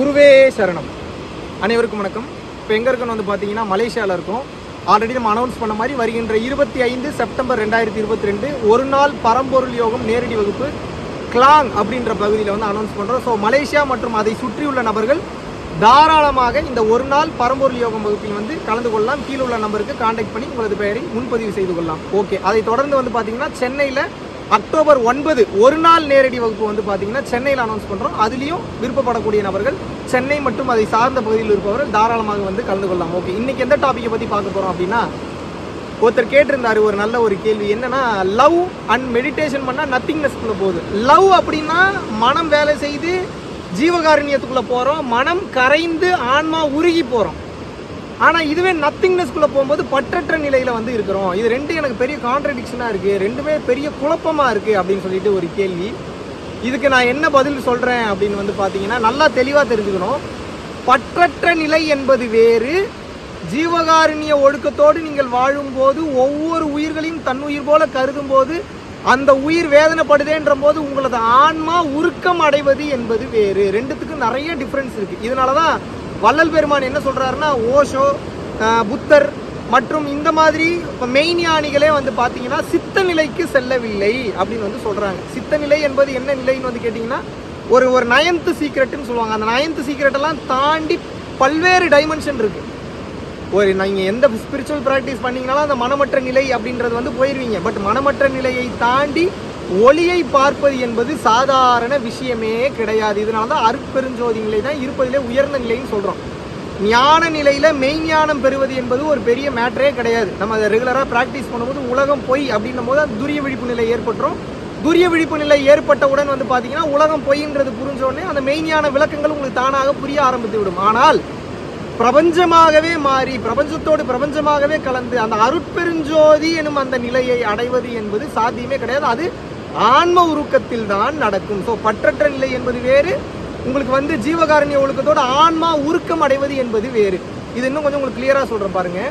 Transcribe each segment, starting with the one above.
குருவே சரணம். அனைவருக்கும் வணக்கம். இப்போ எங்கே இருக்கணும் வந்து பார்த்தீங்கன்னா மலேசியாவில் இருக்கோம். ஆல்ரெடி நம்ம அனௌன்ஸ் பண்ண மாதிரி வருகின்ற இருபத்தி ஐந்து செப்டம்பர் ரெண்டாயிரத்தி இருபத்தி ரெண்டு ஒரு நாள் பரம்பொருள் யோகம் நேரடி வகுப்பு கிளாங் அப்படின்ற பகுதியில் வந்து அனௌன்ஸ் பண்ணுறோம் ஸோ மலேசியா மற்றும் அதை சுற்றியுள்ள நபர்கள் தாராளமாக இந்த ஒரு நாள் பரம்பொருள் யோகம் வகுப்பில் வந்து கலந்து கொள்ளலாம். கீழே உள்ள நம்பருக்கு காண்டாக்ட் பண்ணி உங்களது பெயரை முன்பதிவு செய்து கொள்ளலாம். ஓகே அதை தொடர்ந்து வந்து பார்த்தீங்கன்னா சென்னையில் அக்டோபர் ஒன்பது ஒரு நாள் நேரடி வகுப்பு வந்து பார்த்தீங்கன்னா சென்னையில் அனௌன்ஸ் பண்ணுறோம் அதுலேயும் விருப்பப்படக்கூடிய நபர்கள் சென்னை மற்றும் அதை சார்ந்த பகுதியில் இருப்பவர்கள் தாராளமாக வந்து கலந்து கொள்ளலாம். ஓகே இன்றைக்கி எந்த டாப்பிக்கை பற்றி பார்க்க போகிறோம் அப்படின்னா ஒருத்தர் கேட்டிருந்தாரு ஒரு நல்ல ஒரு கேள்வி. என்னென்னா லவ் அண்ட் மெடிடேஷன் பண்ணால் நத்திங்னஸ்க்குள்ளே போகுது. லவ் அப்படின்னா மனம் வேலை செய்து ஜீவகாருண்யத்துக்குள்ளே போகிறோம் மனம் கரைந்து ஆன்மா உருகி போகிறோம் ஆனால் இதுவே நத்திங்னஸ்குள்ளே போகும்போது பற்றற்ற நிலையில் வந்து இருக்கிறோம். இது ரெண்டு எனக்கு பெரிய கான்ட்ரடிக்ஷனாக இருக்குது ரெண்டுமே பெரிய குழப்பமாக இருக்குது அப்படின்னு சொல்லிட்டு ஒரு கேள்வி. இதுக்கு நான் என்ன பதில் சொல்கிறேன் அப்படின்னு வந்து பார்த்தீங்கன்னா நல்லா தெளிவாக தெரிஞ்சுக்கணும். பற்றற்ற நிலை என்பது வேறு. ஜீவகாருண்ய ஒழுக்கத்தோடு நீங்கள் வாழும்போது ஒவ்வொரு உயிர்களையும் தன்னுயிர் போல கருதும் போது அந்த உயிர் வேதனைப்படுதேன்ற போது உங்களது ஆன்மா உருக்கம் அடைவது என்பது வேறு. ரெண்டுத்துக்கும் நிறைய டிஃப்ரென்ஸ் இருக்குது இதனால தான் வள்ளல் பெருமான் என்ன சொல்கிறாருன்னா ஓஷோ புத்தர் மற்றும் இந்த மாதிரி இப்போ மெயின் ஞானிகளே வந்து பார்த்தீங்கன்னா சித்த நிலைக்கு செல்லவில்லை அப்படின்னு வந்து சொல்கிறாங்க சித்த நிலை என்பது என்ன நிலைன்னு வந்து கேட்டிங்கன்னா ஒரு ஒரு நயன்த்து சீக்ரெட்டுன்னு சொல்லுவாங்க. அந்த நயன்த்து சீக்ரெட்டெல்லாம் தாண்டி பல்வேறு டைமென்ஷன் இருக்குது ஒரு நீங்கள் எந்த ஸ்பிரிச்சுவல் ப்ராக்டிஸ் பண்ணீங்கனாலும் அந்த மனமற்ற நிலை அப்படின்றது வந்து போயிடுவீங்க பட் மனமற்ற நிலையை தாண்டி ஒளியை பார்ப்பது என்பது சாதாரண விஷயமே கிடையாது. இதனால தான் அருட்பெருஞ்சோதி நிலை தான் இருப்பதிலே உயர்ந்த நிலைன்னு சொல்கிறோம் ஞான நிலையில் மெய்ஞானம் பெறுவது என்பது ஒரு பெரிய மேட்டரே கிடையாது. நம்ம அதை ரெகுலராக ப்ராக்டிஸ் பண்ணும்போது உலகம் பொய் அப்படின்னும் போது அது துரிய விழிப்பு நிலை ஏற்பட்டுரும். துரிய விழிப்பு நிலை ஏற்பட்டவுடன் வந்து பார்த்தீங்கன்னா உலகம் பொய்ன்றது புரிஞ்சோடனே அந்த மெய்ஞான விளக்கங்கள் உங்களுக்கு தானாக புரிய ஆரம்பித்து விடும். ஆனால் பிரபஞ்சமாகவே மாறி பிரபஞ்சத்தோடு பிரபஞ்சமாகவே கலந்து அந்த அருட்பெருஞ்சோதி எனும் அந்த நிலையை அடைவது என்பது சாத்தியமே கிடையாது. அது ஆன்ம உருக்கத்தில் தான் நடக்கும். ஸோ பற்றற்ற நிலை என்பது வேறு உங்களுக்கு வந்து ஜீவகாரண்ய ஒழுக்கத்தோட ஆன்மா உருக்கம் அடைவது என்பது வேறு. இது இன்னும் கொஞ்சம் உங்களுக்கு கிளியரா சொல்றேன் பாருங்க.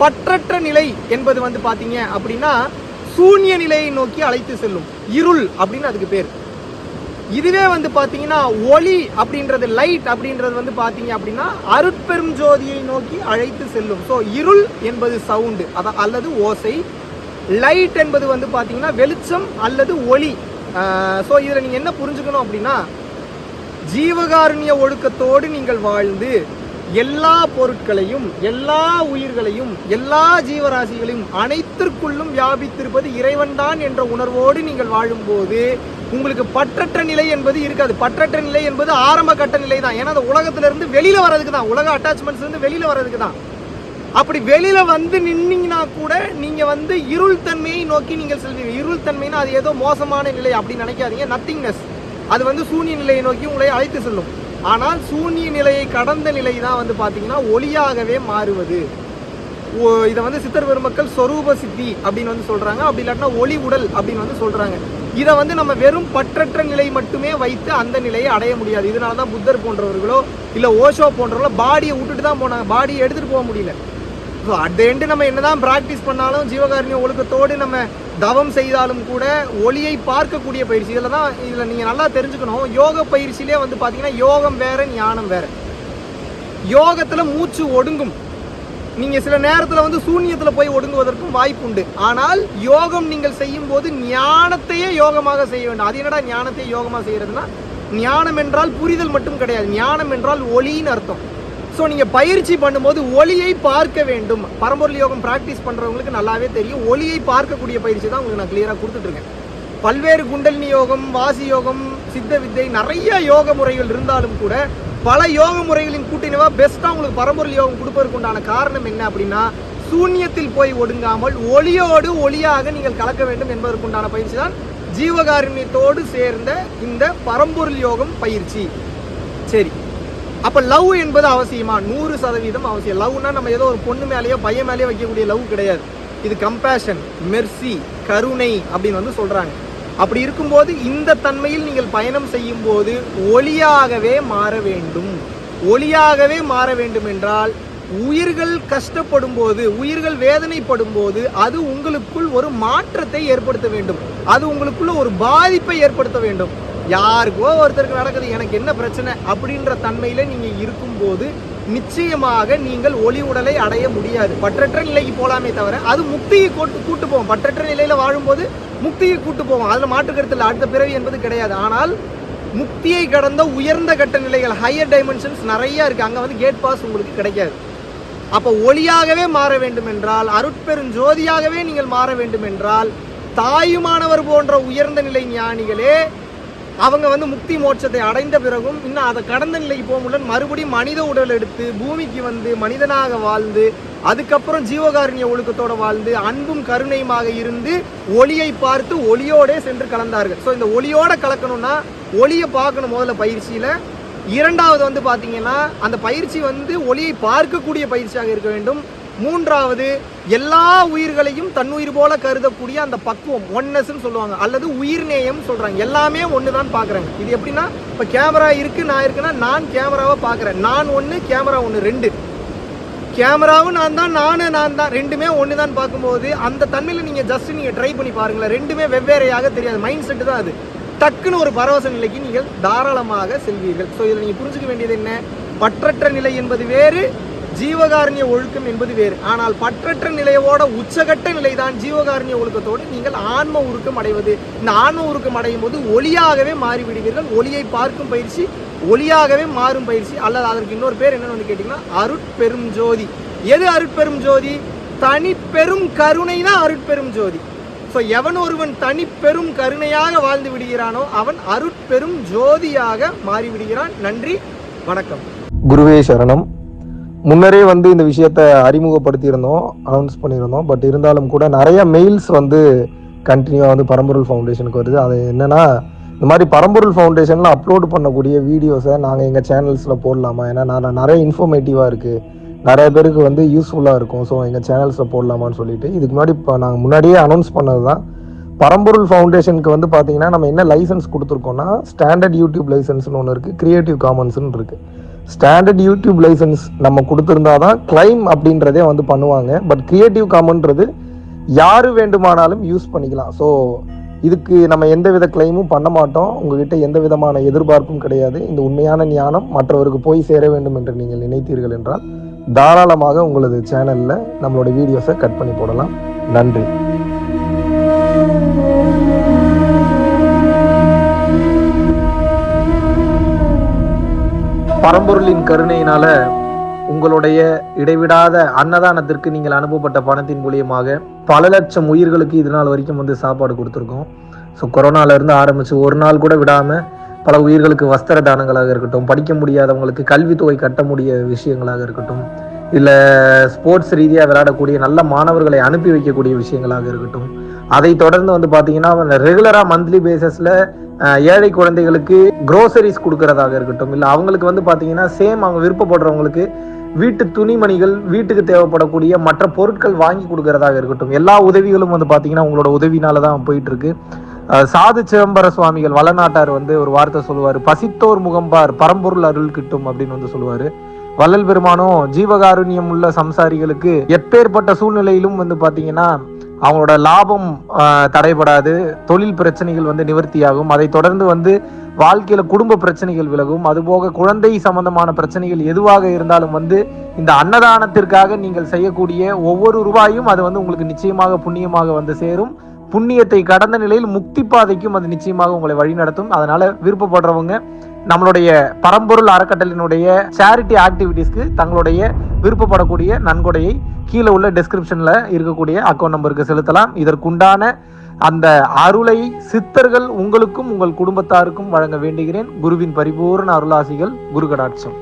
பற்றற்ற நிலை என்பது வந்து பாத்தீங்க அப்படின்னா சூன்ய நிலையை நோக்கி அழைத்து செல்லும். இருள் அப்படின்னு அதுக்கு பேர். இதுவே வந்து பாத்தீங்கன்னா ஒளி அப்படின்றது லைட் அப்படின்றது வந்து பாத்தீங்க அப்படின்னா அருட்பெரும் ஜோதியை நோக்கி அழைத்து செல்லும். ஸோ இருள் என்பது சவுண்டு அதான் அல்லது ஓசை லைட் என்பது வந்து பார்த்தீங்கன்னா வெளிச்சம் அல்லது ஒளி. ஸோ இதில் நீங்கள் என்ன புரிஞ்சுக்கணும் அப்படின்னா ஜீவகாருண்ய ஒழுக்கத்தோடு நீங்கள் வாழ்ந்து எல்லா பொருட்களையும் எல்லா உயிர்களையும் எல்லா ஜீவராசிகளையும் அனைத்திற்குள்ளும் வியாபித்திருப்பது இறைவன்தான் என்ற உணர்வோடு நீங்கள் வாழும்போது உங்களுக்கு பற்றற்ற நிலை என்பது இருக்காது. பற்றற்ற நிலை என்பது ஆரம்ப கட்ட நிலை தான் ஏன்னா அந்த உலகத்திலிருந்து வெளியில் வர்றதுக்கு தான் உலக அட்டாச்மெண்ட்ஸ்லேருந்து வெளியில் வர்றதுக்கு தான் அப்படி வெளியில வந்து நின்னீங்கன்னா கூட நீங்க வந்து இருள் தன்மையை நோக்கி நீங்கள் செல்வீங்க. இருள் தன்மைனா அது ஏதோ மோசமான நிலை அப்படின்னு நினைக்காதீங்க. நத்திங்னஸ் அது வந்து சூன்ய நிலையை நோக்கி உங்களை அழைத்து செல்லும். ஆனால் சூன்ய நிலையை கடந்த நிலை தான் வந்து பார்த்தீங்கன்னா ஒளியாகவே மாறுவது. ஓ- இதை வந்து சித்தர் பெருமக்கள் சொரூப சித்தி அப்படின்னு வந்து சொல்றாங்க. அப்படி இல்லாட்டினா ஒளி உடல் அப்படின்னு வந்து சொல்றாங்க. இதை வந்து நம்ம வெறும் பற்றற்ற நிலை மட்டுமே வைத்து அந்த நிலையை அடைய முடியாது. இதனால தான் புத்தர் போன்றவர்களோ இல்லை ஓஷோ போன்றவர்களோ பாடியை விட்டுட்டு தான் போனாங்க. பாடியை எடுத்துகிட்டு போக முடியல. ஸோ அட் எண்டு நம்ம என்னதான் ப்ராக்டிஸ் பண்ணாலும் ஜீவகாருண்ய ஒழுக்கத்தோடு நம்ம தவம் செய்தாலும் கூட ஒளியை பார்க்கக்கூடிய பயிற்சி. இதில் தான் இதில் நீங்கள் நல்லா தெரிஞ்சுக்கணும். யோக பயிற்சியிலே வந்து பார்த்தீங்கன்னா யோகம் வேற ஞானம் வேற. யோகத்தில் மூச்சு ஒடுங்கும். நீங்கள் சில நேரத்தில் வந்து சூன்யத்தில் போய் ஒடுங்குவதற்கும் வாய்ப்பு உண்டு. ஆனால் யோகம் நீங்கள் செய்யும் போது ஞானத்தையே யோகமாக செய்ய வேண்டும். அது என்னடா ஞானத்தை யோகமாக செய்கிறதுனா ஞானம் என்றால் புரிதல் மட்டும் கிடையாது. ஞானம் என்றால் ஒளின்னு அர்த்தம். ஸோ நீங்கள் பயிற்சி பண்ணும்போது ஒளியை பார்க்க வேண்டும். பரம்பொருள் யோகம் ப்ராக்டிஸ் பண்ணுறவங்களுக்கு நல்லாவே தெரியும். ஒளியை பார்க்கக்கூடிய பயிற்சி தான் உங்களுக்கு நான் கிளியராக கொடுத்துட்ருக்கேன் பல்வேறு குண்டலினி யோகம் வாசி யோகம் சித்த வித்தை நிறைய யோக முறைகள் இருந்தாலும் கூட பல யோக முறைகளின் கூட்டினவா பெஸ்ட்டாக உங்களுக்கு பரம்பொருள் யோகம் கொடுப்பதற்கு உண்டான காரணம் என்ன அப்படின்னா சூன்யத்தில் போய் ஒடுங்காமல் ஒளியோடு ஒளியாக நீங்கள் கலக்க வேண்டும் என்பதற்குண்டான பயிற்சி தான் ஜீவகாருண்யத்தோடு சேர்ந்த இந்த பரம்பொருள் யோகம் பயிற்சி. சரி. அப்போ லவ் என்பது அவசியமா? நூறு சதவீதம் அவசியம். லவ்னா நம்ம ஏதோ ஒரு பொண்ணு மேலேயோ பையன் மேலேயோ வைக்கக்கூடிய லவ் கிடையாது. இது கம்பேஷன் மெர்சி கருணை அப்படின்னு வந்து சொல்கிறாங்க அப்படி இருக்கும்போது இந்த தன்மையில் நீங்கள் பயணம் செய்யும் போது ஒளியாகவே மாற வேண்டும். ஒளியாகவே மாற வேண்டும் என்றால் உயிர்கள் கஷ்டப்படும் போது உயிர்கள் வேதனைப்படும் போது அது உங்களுக்குள் ஒரு மாற்றத்தை ஏற்படுத்த வேண்டும். அது உங்களுக்குள்ள ஒரு பாதிப்பை ஏற்படுத்த வேண்டும். யாருக்கோ ஒருத்தருக்கு நடக்குது எனக்கு என்ன பிரச்சனை அப்படின்ற தன்மையில் நீங்கள் இருக்கும்போது நிச்சயமாக நீங்கள் ஒளி உடலை அடைய முடியாது. பற்றற்ற நிலைக்கு போகலாமே தவிர அது முக்தியை கூட்டு கூட்டு போவோம் பற்றற்ற நிலையில் வாழும்போது முக்தியை கூட்டு போவோம் அதில் மாற்றுக்கருத்தில் அடுத்த பிறவி என்பது கிடையாது. ஆனால் முக்தியை கடந்த உயர்ந்த கட்ட நிலைகள் ஹையர் டைமென்ஷன்ஸ் நிறைய இருக்குது அங்கே வந்து கேட் பாஸ் உங்களுக்கு கிடைக்காது. அப்போ ஒளியாகவே மாற வேண்டும் என்றால் அருட்பெருஞ்சோதியாகவே நீங்கள் மாற வேண்டும் என்றால் தாயுமானவர் போன்ற உயர்ந்த நிலை ஞானிகளே அவங்க வந்து முக்தி மோட்சத்தை அடைந்த பிறகும் இன்னும் அதை கடந்த நிலைக்கு போக முடியல மறுபடியும் மனித உடல் எடுத்து பூமிக்கு வந்து மனிதனாக வாழ்ந்து அதுக்கப்புறம் ஜீவகாருண்ய ஒழுக்கத்தோட வாழ்ந்து அன்பும் கருணையுமாக இருந்து ஒளியை பார்த்து ஒளியோடே சென்று கலந்தார்கள். ஸோ இந்த ஒளியோட கலக்கணும்னா ஒளியை பார்க்கணும் முதல்ல பயிற்சியில். இரண்டாவது வந்து பார்த்தீங்கன்னா அந்த பயிற்சி வந்து ஒளியை பார்க்கக்கூடிய பயிற்சியாக இருக்க வேண்டும். மூன்றாவது எல்லா உயிர்களையும் தன்னுயிர் போல கருதக்கூடிய அந்த பக்குவம் ஒன்னஸ்ன்னு சொல்லுவாங்க. அல்லது உயிர்நேயம் சொல்றாங்க. எல்லாமே ஒன்று தான் பார்க்குறாங்க. இது எப்படின்னா இப்போ கேமரா இருக்கு நான் இருக்குன்னா நான் கேமராவை பார்க்குறேன். நான் ஒன்று கேமரா ஒன்று ரெண்டு. கேமராவும் நான் தான் நானும் நான் தான் ரெண்டுமே ஒன்று தான் பார்க்கும்போது அந்த தன்மையில் நீங்கள் ஜஸ்ட் நீங்கள் ட்ரை பண்ணி பாருங்களேன். ரெண்டுமே வெவ்வேறையாக தெரியாது. மைண்ட் செட்டு தான் அது. டக்குன்னு ஒரு பரவச நிலைக்கு நீங்கள் தாராளமாக செல்வீர்கள். ஸோ இதில் நீங்கள் புரிஞ்சுக்க வேண்டியது என்ன? பற்றற்ற நிலை என்பது வேறு ஜீவகாரண்ய ஒழுக்கம் என்பது வேறு. ஆனால் பற்றற்ற நிலையோட உச்சகட்ட நிலைதான் ஜீவகாரண்ய ஒழுக்கத்தோடு நீங்கள் ஆன்ம உருக்கம் அடைவது. இந்த ஆன்ம உருக்கம் அடையும் போது ஒளியாகவே மாறிவிடுவீர்கள். ஒளியை பார்க்கும் பயிற்சி ஒளியாகவே மாறும் பயிற்சி. அல்லது அதற்கு இன்னொரு பேர் என்னன்னு வந்து கேட்டிங்கன்னா அருட்பெரும் ஜோதி. எது அருட்பெரும் ஜோதி? தனிப்பெரும் கருணை தான் அருட்பெரும் ஜோதி. ஸோ எவன் ஒருவன் தனிப்பெரும் கருணையாக வாழ்ந்து விடுகிறானோ அவன் அருட்பெரும் ஜோதியாக மாறிவிடுகிறான். நன்றி வணக்கம். குருவே சரணம். முன்னரே வந்து இந்த விஷயத்த அறிமுகப்படுத்தியிருந்தோம் அனௌன்ஸ் பண்ணியிருந்தோம். பட் இருந்தாலும் கூட நிறைய மெயில்ஸ் வந்து கண்டினியூவாக வந்து பரம்பொருள் ஃபவுண்டேஷனுக்கு வருது. அது என்னென்னா இந்த மாதிரி பரம்பொருள் ஃபவுண்டேஷனில் அப்லோட் பண்ணக்கூடிய வீடியோஸை நாங்கள் எங்கள் சேனல்ஸில் போடலாமா? ஏன்னா நான் நிறைய இன்ஃபர்மேட்டிவாக இருக்குது நிறைய பேருக்கு வந்து யூஸ்ஃபுல்லாக இருக்கும். ஸோ எங்கள் சேனல்ஸில் போடலாமான்னு சொல்லிட்டு இதுக்கு முன்னாடி இப்போ நாங்கள் முன்னாடியே அனௌன்ஸ் பண்ணது தான் பரம்பொருள் ஃபவுண்டேஷனுக்கு வந்து பார்த்தீங்கன்னா நம்ம என்ன லைசன்ஸ் கொடுத்துருக்கோம்னா ஸ்டாண்டர்ட் யூடியூப் லைசன்ஸ்னு ஒன்று இருக்குது க்ரியேட்டிவ் காமன்ஸ்னு இருக்குது ஸ்டாண்டர்ட் யூடியூப் லைசன்ஸ் நம்ம கொடுத்துருந்தா தான் கிளைம் அப்படின்றதே வந்து பண்ணுவாங்க. பட் கிரியேட்டிவ் காமன்றது யாரு வேண்டுமானாலும் யூஸ் பண்ணிக்கலாம். ஸோ இதுக்கு நம்ம எந்த வித கிளைமும் பண்ண மாட்டோம். உங்ககிட்ட எந்த விதமான எதிர்பார்ப்பும் கிடையாது. இந்த உண்மையான ஞானம் மற்றவருக்கு போய் சேர வேண்டும் என்று நீங்கள் நினைத்தீர்கள் என்றால் தாராளமாக உங்களது சேனலில் நம்மளோட வீடியோஸை கட் பண்ணி போடலாம். நன்றி. பரம்பொருளின் கருணையினால உங்களுடைய இடைவிடாத அன்னதானத்திற்கு நீங்கள் அனுப்பப்பட்ட பணத்தின் மூலியமாக பல லட்சம் உயிர்களுக்கு இது நாள் வரைக்கும் வந்து சாப்பாடு கொடுத்துருக்கோம். ஸோ கொரோனால இருந்து ஒரு நாள் கூட விடாமல் பல உயிர்களுக்கு வஸ்திர தானங்களாக இருக்கட்டும் படிக்க முடியாதவங்களுக்கு கல்வித்தொகை கட்ட முடிய விஷயங்களாக இருக்கட்டும் இல்லை ஸ்போர்ட்ஸ் ரீதியாக விளையாடக்கூடிய நல்ல மாணவர்களை அனுப்பி வைக்கக்கூடிய விஷயங்களாக இருக்கட்டும். அதை தொடர்ந்து வந்து பார்த்தீங்கன்னா ரெகுலராக மந்த்லி பேசிஸில் ஏழை குழந்தைகளுக்கு குரோசரிஸ் கொடுக்கறதாக இருக்கட்டும். இல்லை அவங்களுக்கு வந்து பார்த்தீங்கன்னா சேம் அவங்க விருப்பப்படுறவங்களுக்கு வீட்டு துணிமணிகள் வீட்டுக்கு தேவைப்படக்கூடிய மற்ற பொருட்கள் வாங்கி கொடுக்கறதாக இருக்கட்டும். எல்லா உதவிகளும் வந்து பார்த்தீங்கன்னா உங்களோட உதவினால தான் போயிட்டு இருக்கு சாது சிதம்பர சுவாமிகள் வளநாட்டார் வந்து ஒரு வார்த்தை சொல்லுவார். பசித்தோர் முகம்பார் பரம்பொருள் அருள் கிட்டும் அப்படின்னு வந்து சொல்லுவாரு. வள்ளல் பெருமானும் ஜீவகாருண்யம் உள்ள சம்சாரிகளுக்கு எப்பேற்பட்ட சூழ்நிலையிலும் வந்து பாத்தீங்கன்னா அவங்களோட லாபம் தடைபடாது தொழில் பிரச்சனைகள் வந்து நிவர்த்தியாகும். அதை தொடர்ந்து வந்து வாழ்க்கையில குடும்ப பிரச்சனைகள் விலகும். அதுபோக குழந்தை சம்பந்தமான பிரச்சனைகள் எதுவாக இருந்தாலும் வந்து இந்த அன்னதானத்திற்காக நீங்கள் செய்யக்கூடிய ஒவ்வொரு ரூபாயும் அது வந்து உங்களுக்கு நிச்சயமாக புண்ணியமாக வந்து சேரும். புண்ணியத்தை கடந்த நிலையில் முக்தி பாதைக்கும் அது நிச்சயமாக உங்களை வழிநடத்தும். அதனால விருப்பப்படுறவங்க நம்மளுடைய பரம்பொருள் அறக்கட்டளினுடைய சேரிட்டி ஆக்டிவிட்டீஸ்க்கு தங்களுடைய விருப்பப்படக்கூடிய நன்கொடையை கீழே உள்ள டிஸ்கிரிப்ஷனில் இருக்கக்கூடிய அக்கௌண்ட் நம்பருக்கு செலுத்தலாம். இதற்குண்டான அந்த அருளை சித்தர்கள் உங்களுக்கும் உங்கள் குடும்பத்தாருக்கும் வழங்க வேண்டுகிறேன். குருவின் பரிபூர்ண அருளாசிகள் குரு கடாட்சம்